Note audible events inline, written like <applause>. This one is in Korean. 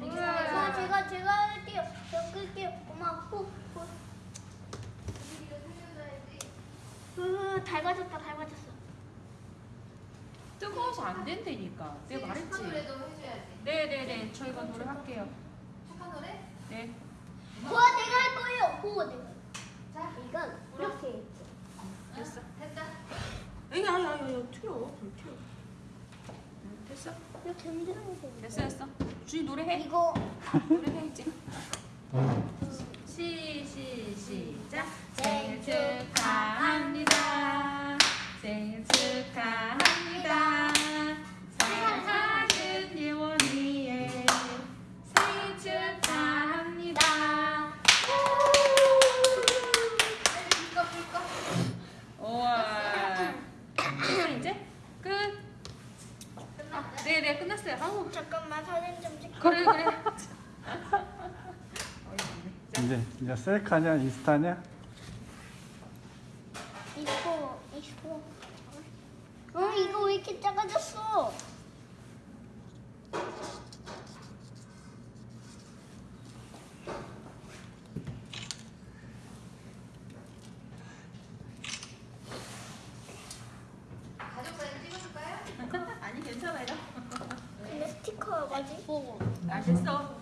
제가 제가 제가 할게요. 저 끌게요. 엄마 후 후. 으 닮아졌다 닮아졌어. 뜨거워서 안 된다니까. 내가 착한 말했지. 노래도 해줘야지. 네네네. 저희가 노래 할게요. 착한 노래? 네. 후아 내가 할 거예요. 후아 내가. 자, 이건 이렇게 했죠. 됐어. 됐다. 에이, 아야, 아야, 야, 튀어. 불 튀어. 응, 됐어. 이렇게 흔들면 돼. 됐어, 됐어. 주희 노래해. 이거 노래해, 이제. 시, 시, 시작. 생일 축 네 네, 끝났어요. 아우. 잠깐만 사진 좀 찍고. 그래, 그래. 자, <laughs> 이제 이제 셀카냐 인스타냐? 이거 이거. 어 이거 왜 이렇게 작아졌어? 가족 사진 찍어줄까